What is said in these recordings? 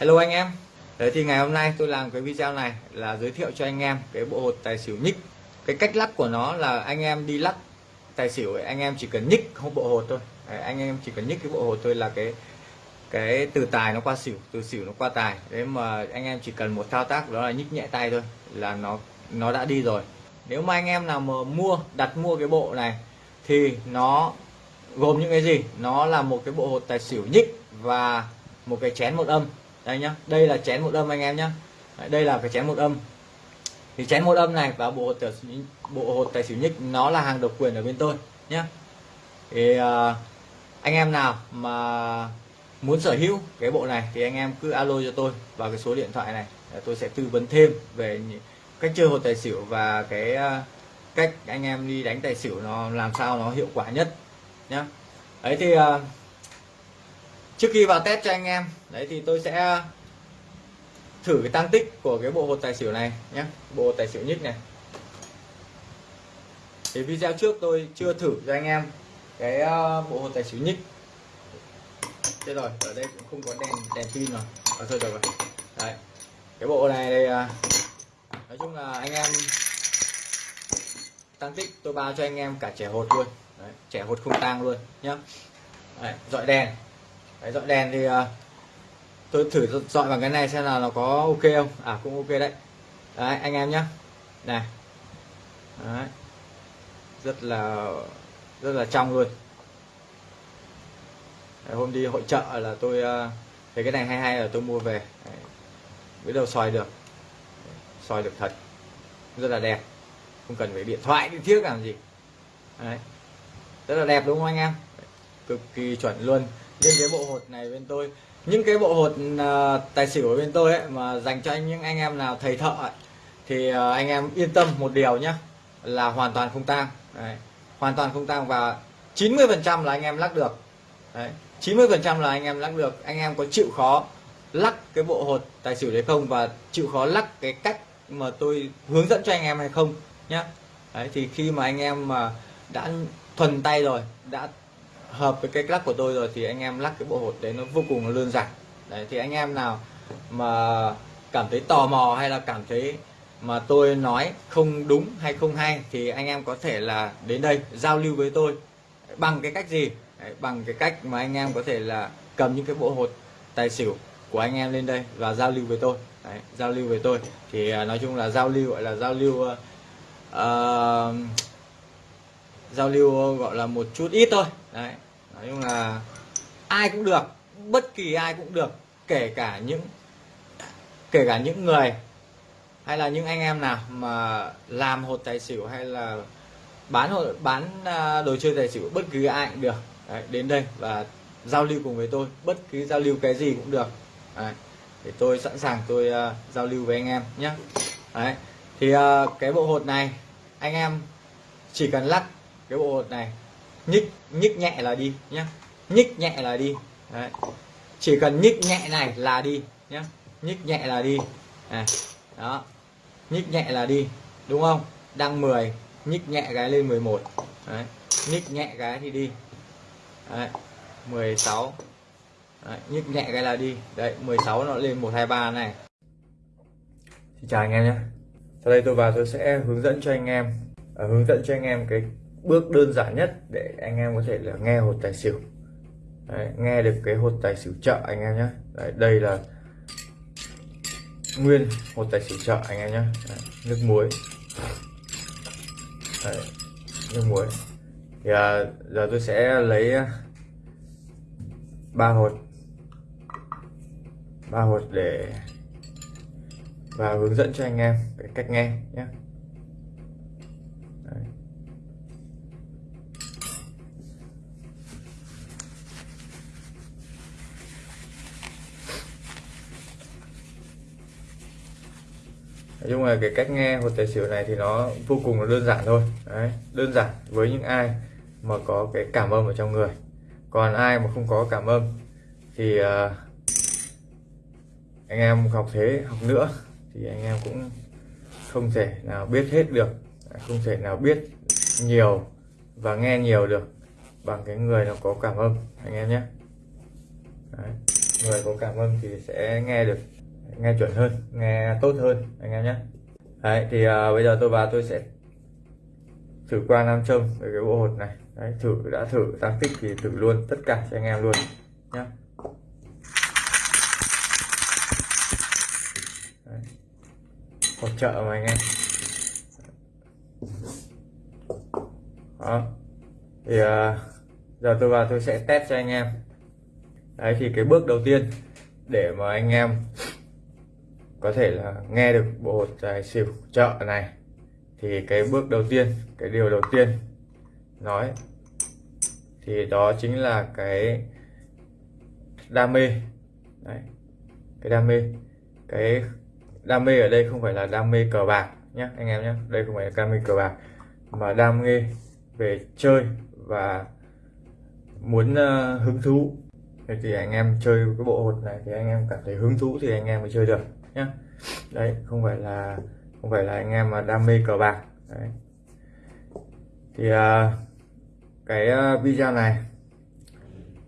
Hello anh em. Đấy thì ngày hôm nay tôi làm cái video này là giới thiệu cho anh em cái bộ hột tài xỉu nhích Cái cách lắc của nó là anh em đi lắc tài xỉu ấy, anh em chỉ cần nhích không bộ hột thôi. Đấy, Anh em chỉ cần nhích cái bộ hột thôi là cái cái từ tài nó qua xỉu từ xỉu nó qua tài. Đấy mà anh em chỉ cần một thao tác đó là nhích nhẹ tay thôi là nó nó đã đi rồi. Nếu mà anh em nào mà mua đặt mua cái bộ này thì nó gồm những cái gì? Nó là một cái bộ hột tài xỉu nhích và một cái chén một âm đây nhá đây là chén một âm anh em nhá. Đây là cái chén một âm. Thì chén một âm này và bộ hột tài xỉu, bộ hột tài xỉu nhích nó là hàng độc quyền ở bên tôi nhá. Thì uh, anh em nào mà muốn sở hữu cái bộ này thì anh em cứ alo cho tôi vào cái số điện thoại này. Tôi sẽ tư vấn thêm về cách chơi hột tài xỉu và cái à, cách anh em đi đánh tài xỉu nó làm sao nó hiệu quả nhất nhá. Đấy thì uh, trước khi vào test cho anh em đấy thì tôi sẽ thử cái tăng tích của cái bộ hột tài xỉu này nhé. Bộ tài xỉu nhích này. Thì video trước tôi chưa thử cho anh em cái ờ, bộ hột tài xỉu nhích. Thế rồi ở đây cũng không có đèn đèn pin rồi. À, thôi rồi đấy. Cái bộ này đây ờ, nói chung là anh em tăng tích tôi bao cho anh em cả trẻ hột luôn. Đấy, trẻ hột không tang luôn nhá. Đấy, dọi đèn đấy, dọi đèn thì à, tôi thử dọi bằng cái này xem là nó có ok không. À cũng ok đấy. Đấy anh em nhá. Này. Đấy. rất là rất là trong luôn. Đấy, hôm đi hội trợ là tôi à, thấy cái này hay hay là tôi mua về. Đấy. biết đâu soi được. Soi được thật. Rất là đẹp. Không cần phải điện thoại đi thiết làm gì. Đấy. rất là đẹp đúng không anh em? Cực kỳ chuẩn luôn riêng cái bộ hột này bên tôi. Những cái bộ hột uh, tài xỉu ở bên tôi ấy mà dành cho những anh em nào thầy thợ ấy, thì uh, anh em yên tâm một điều nhé là hoàn toàn không tang. Đấy. hoàn toàn không tang và 90 phần trăm là anh em lắc được. Đấy. 90 phần trăm là anh em lắc được. Anh em có chịu khó lắc cái bộ hột tài xỉu đấy không? Và chịu khó lắc cái cách mà tôi hướng dẫn cho anh em hay không nhé đấy thì khi mà anh em mà đã thuần tay rồi đã hợp với cái lắc của tôi rồi thì anh em lắc cái bộ hột đấy nó vô cùng là đơn giản. Đấy thì anh em nào mà cảm thấy tò mò hay là cảm thấy mà tôi nói không đúng hay không hay thì anh em có thể là đến đây giao lưu với tôi. Bằng cái cách gì? Đấy, bằng cái cách mà anh em có thể là cầm những cái bộ hột tài xỉu của anh em lên đây và giao lưu với tôi. Đấy, giao lưu với tôi. Thì à, nói chung là giao lưu gọi là giao lưu uh, uh, giao lưu gọi là một chút ít thôi. Đấy. Nói chung là ai cũng được bất kỳ ai cũng được kể cả những kể cả những người hay là những anh em nào mà làm hột tài xỉu hay là bán hột bán à, đồ chơi tài xỉu bất cứ ai cũng được. Đấy, đến đây và giao lưu cùng với tôi bất cứ giao lưu cái gì cũng được. Đấy, để tôi sẵn sàng tôi uh, giao lưu với anh em nhé đấy. Thì uh, cái bộ hột này anh em chỉ cần lắc cái bộ này nhích nhích nhẹ là đi nhé nhích nhẹ là đi. Đấy. chỉ cần nhích nhẹ này là đi nhé nhích nhẹ là đi. À, đó. Nhích nhẹ là đi đúng không? Đăng 10 nhích nhẹ cái lên 11 Đấy. nhích nhẹ cái thì đi. Đấy. 16 Đấy. nhích nhẹ cái là đi. Đấy 16 nó lên 123 này. Xin chào anh em nhé. Sau đây tôi vào tôi sẽ hướng dẫn cho anh em uh, hướng dẫn cho anh em cái bước đơn giản nhất để anh em có thể là nghe hột tài xỉu. Đấy, nghe được cái hột tài xỉu chợ anh em nhé. Đấy, đây là nguyên hột tài xỉu chợ anh em nhé. Đấy, nước muối. Đấy, nước muối. Thì à, giờ tôi sẽ lấy à, ba hột. Ba hột để và hướng dẫn cho anh em cái cách nghe nhé. Nhưng mà cái cách nghe hột tài xỉu này thì nó vô cùng là đơn giản thôi. Đấy, đơn giản với những ai mà có cái cảm âm ở trong người. Còn ai mà không có cảm âm thì uh, anh em học thế học nữa thì anh em cũng không thể nào biết hết được không thể nào biết nhiều và nghe nhiều được bằng cái người nó có cảm âm anh em nhé. Đấy. người có cảm âm thì sẽ nghe được nghe chuẩn hơn nghe tốt hơn anh em nhé. Đấy thì à, bây giờ tôi vào tôi sẽ thử qua nam châm về cái bộ hột này. Đấy thử đã thử tăng tích thì thử luôn tất cả cho anh em luôn nhé hỗ trợ mà anh em. Đó. Thì à, giờ tôi vào tôi sẽ test cho anh em. Đấy thì cái bước đầu tiên để mà anh em có thể là nghe được bộ tài xỉu chợ này. Thì cái bước đầu tiên cái điều đầu tiên nói thì đó chính là cái đam mê. Đấy cái đam mê. Cái đam mê ở đây không phải là đam mê cờ bạc nhé anh em nhé đây không phải là đam mê cờ bạc mà đam mê về chơi và muốn uh, hứng thú. Thì anh em chơi cái bộ hột này thì anh em cảm thấy hứng thú thì anh em mới chơi được nhé đấy không phải là không phải là anh em mà đam mê cờ bạc. Đấy. Thì à, cái à, video này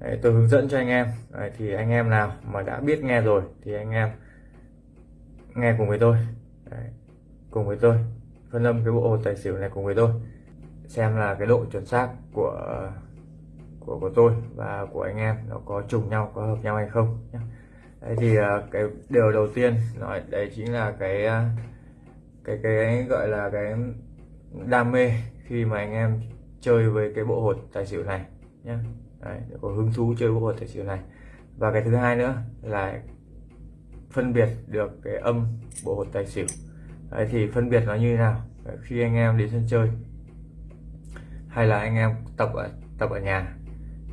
đấy, tôi hướng dẫn cho anh em. Đấy, thì anh em nào mà đã biết nghe rồi thì anh em nghe cùng với tôi. Đấy, cùng với tôi phân âm cái bộ hồ tài xỉu này cùng với tôi xem là cái độ chuẩn xác của của của tôi và của anh em nó có trùng nhau có hợp nhau hay không nhé đấy thì à, cái điều đầu tiên nói đấy chính là cái à, cái cái gọi là cái đam mê khi mà anh em chơi với cái bộ hột tài xỉu này nhé đấy, có hứng thú chơi bộ hột tài xỉu này. Và cái thứ hai nữa là phân biệt được cái âm bộ hột tài xỉu. Đấy, thì phân biệt nó như thế nào? Khi anh em đến sân chơi hay là anh em tập ở tập ở nhà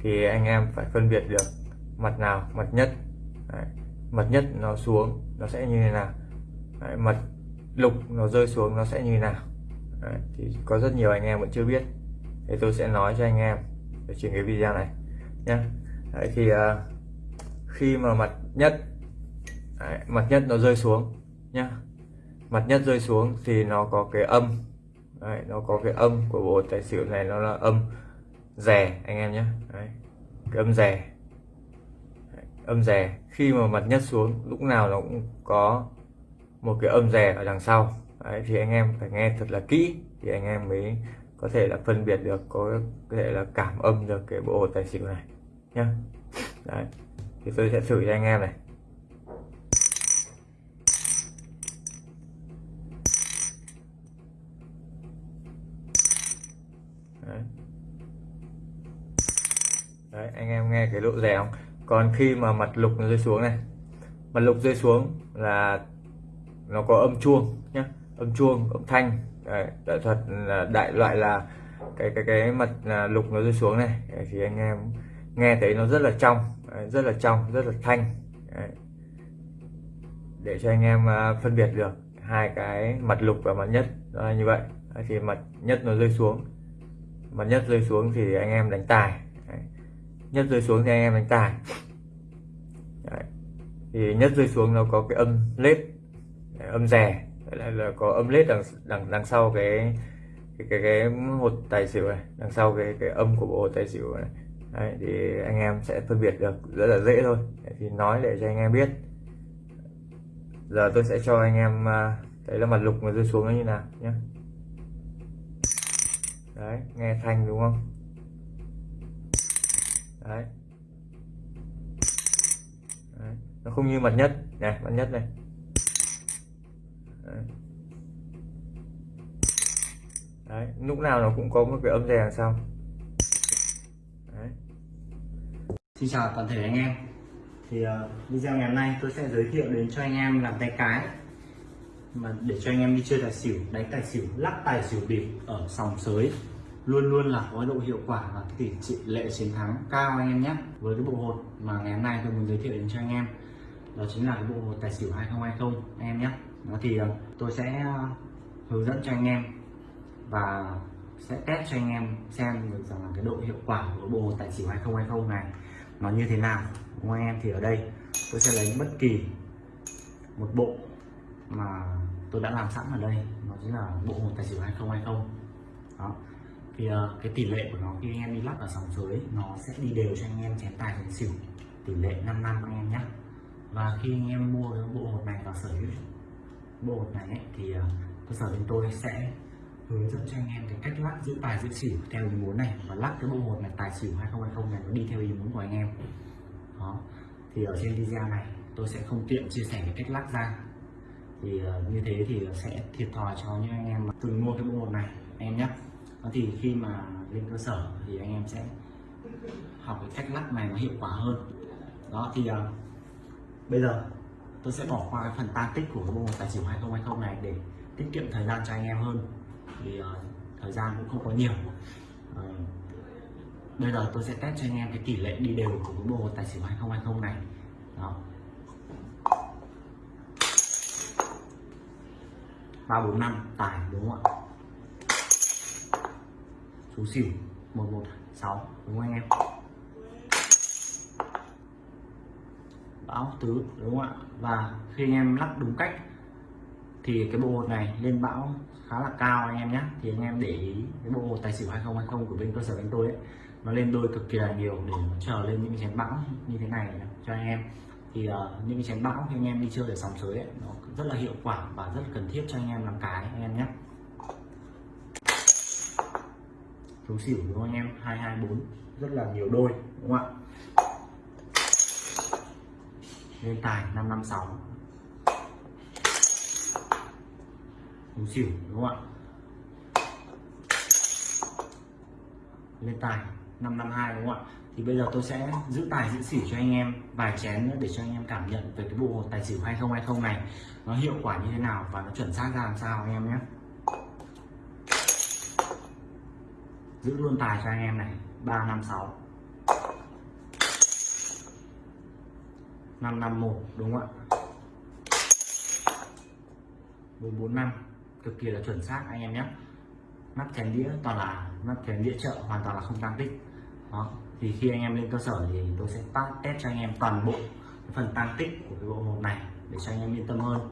thì anh em phải phân biệt được mặt nào mặt nhất. Đấy, mật nhất nó xuống nó sẽ như thế nào? Đấy, mật lục nó rơi xuống nó sẽ như thế nào? Đấy, thì có rất nhiều anh em vẫn chưa biết. Thì tôi sẽ nói cho anh em ở trên cái video này nhé đấy, thì uh, khi mà mặt nhất đấy, mặt nhất nó rơi xuống nhá. Mặt nhất rơi xuống thì nó có cái âm đấy, nó có cái âm của bộ tài xỉu này nó là âm rè anh em nhé đấy, cái âm rè âm rè. Khi mà mặt nhất xuống lúc nào nó cũng có một cái âm rè ở đằng sau. Đấy, thì anh em phải nghe thật là kỹ thì anh em mới có thể là phân biệt được có thể là cảm âm được cái bộ tài xỉu này nhá. Đấy thì tôi sẽ thử cho anh em này. Đấy. đấy anh em nghe cái độ rè không? Còn khi mà mặt lục nó rơi xuống này mặt lục rơi xuống là nó có âm chuông nhé âm chuông âm thanh. Đấy, đại thuật là đại loại là cái cái cái mặt à, lục nó rơi xuống này. Đấy, thì anh em nghe thấy nó rất là trong Đấy, rất là trong rất là thanh. Đấy. để cho anh em à, phân biệt được hai cái mặt lục và mặt nhất đó là như vậy. Đấy, thì mặt nhất nó rơi xuống mặt nhất rơi xuống thì anh em đánh tài nhất rơi xuống thì anh em đánh tài. Đấy. thì nhất rơi xuống nó có cái âm lết âm rè là, là có âm lết đằng đằng đằng sau cái cái cái, cái hột tài xỉu này đằng sau cái cái âm của bộ hột tài xỉu này. Đấy, thì anh em sẽ phân biệt được rất là dễ thôi. Đấy, thì nói để cho anh em biết. Giờ tôi sẽ cho anh em à, thấy là mặt lục mà rơi xuống nó như nào nhé đấy nghe thanh đúng không? Đấy. đấy nó không như mặt nhất này mặt nhất này đấy. đấy lúc nào nó cũng có một cái âm rè đằng sau đấy. Xin chào toàn thể anh em thì uh, video ngày hôm nay tôi sẽ giới thiệu đến cho anh em làm tay cái mà để cho anh em đi chơi tài xỉu đánh tài xỉu lắc tài xỉu bịp ở sòng sới luôn luôn là có độ hiệu quả và tỷ lệ chiến thắng cao anh em nhé. Với cái bộ hột mà ngày hôm nay tôi muốn giới thiệu đến cho anh em, đó chính là cái bộ hột tài xỉu 2020 anh em nhé. Đó thì ờ, tôi sẽ ờ, hướng dẫn cho anh em và sẽ test cho anh em xem được rằng là cái độ hiệu quả của bộ hột tài xỉu 2020 này nó như thế nào. Đúng anh em thì ở đây, tôi sẽ lấy bất kỳ một bộ mà tôi đã làm sẵn ở đây nó chính là bộ hột tài xỉu 2020 đó thì uh, cái tỷ lệ của nó khi anh em đi lắc ở sòng sới nó sẽ đi đều cho anh em chén tài chén xỉu. Tỷ lệ 5 năm anh em nhé và khi anh em mua cái bộ hột này vào sở hữu bộ hột này ấy, thì ờ, cơ sở bên tôi sẽ hướng dẫn cho anh em cái cách lắc giữ tài giữ xỉu theo ý muốn này. Và lắc cái bộ hột này tài xỉu 2020 này nó đi theo ý muốn của anh em. Đó. Thì ở trên video này tôi sẽ không tiện chia sẻ cái cách lắc ra. Thì uh, như thế thì sẽ thiệt thòi cho những anh em mà từng mua cái bộ hột này anh em nhé thì khi mà lên cơ sở thì anh em sẽ học cái cách lắc này nó hiệu quả hơn. Đó thì uh, bây giờ tôi sẽ bỏ qua cái phần tan tích của cái bộ tài xỉu 2020 này để tiết kiệm thời gian cho anh em hơn. Thì uh, thời gian cũng không có nhiều. Uh, bây giờ tôi sẽ test cho anh em cái tỷ lệ đi đều của cái bộ tài xỉu 2020 này. Đó. ba bốn năm tài đúng không ạ? Số xỉu một một sáu đúng không anh em? Bão tứ đúng không ạ? Và khi anh em lắc đúng cách thì cái bộ hột này lên bão khá là cao anh em nhé. Thì anh em để ý cái bộ hột tài xỉu 2020 của bên cơ sở bên tôi ấy nó lên đôi cực kỳ là nhiều để nó chờ lên những cái chén bão như thế này cho anh em. Thì uh, những cái chén bão khi anh em đi chơi ở sòng sới ấy, nó rất là hiệu quả và rất cần thiết cho anh em làm cái anh em nhé. Số xỉu đúng không anh em? 224 rất là nhiều đôi, đúng không ạ? Lên tài 556 số xỉu, đúng không ạ? Lên tài 552 đúng không ạ? Thì bây giờ tôi sẽ giữ tài, giữ xỉu cho anh em, vài chén nữa để cho anh em cảm nhận về cái bộ hột tài xỉu 2020 này. Nó hiệu quả như thế nào và nó chuẩn xác ra làm sao, anh em nhé. Giữ luôn tài cho anh em này. 356 551 đúng không ạ? 445 cực kỳ là chuẩn xác anh em nhé. Nắp chén đĩa toàn là nắp chén đĩa chợ hoàn toàn là không tăng tích. Đó. Thì khi anh em lên cơ sở thì tôi sẽ test cho anh em toàn bộ cái phần tăng tích của cái bộ hộp này để cho anh em yên tâm hơn.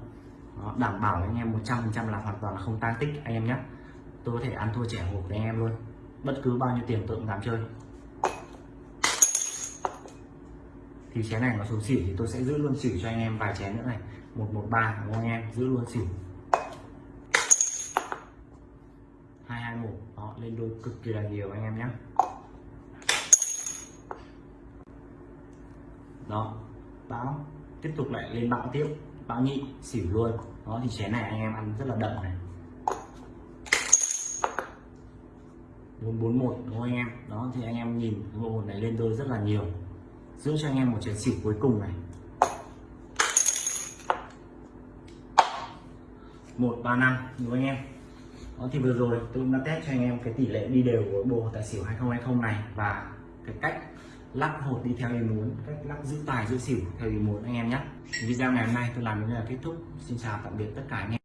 Đó, đảm bảo anh em 100% là hoàn toàn là không tăng tích anh em nhé. Tôi có thể ăn thua trẻ hộp với anh em luôn bất cứ bao nhiêu tiền tôi cũng dám chơi. Thì chén này nó xuống xỉu thì tôi sẽ giữ luôn xỉu cho anh em vài chén nữa này. 113 đúng không anh em? Giữ luôn xỉu 221 đó, lên đôi cực kỳ là nhiều anh em nhé. Đó, bão. Tiếp tục lại lên bão tiếp. Bão nhị xỉu luôn. Đó, thì chén này anh em ăn rất là đậm này. 441 đúng không anh em? Đó, thì anh em nhìn cái bộ hồn này lên đôi rất là nhiều. Giữ cho anh em một chén xỉu cuối cùng này. 135 đúng không anh em? Đó, thì vừa rồi tôi cũng đã test cho anh em cái tỷ lệ đi đều của bộ tài xỉu 2020 này và cái cách lắc hột đi theo ý muốn, cách lắc giữ tài giữ xỉu theo ý muốn anh em nhé. Video ngày hôm nay tôi làm đến đây là kết thúc. Xin chào, tạm biệt tất cả anh em.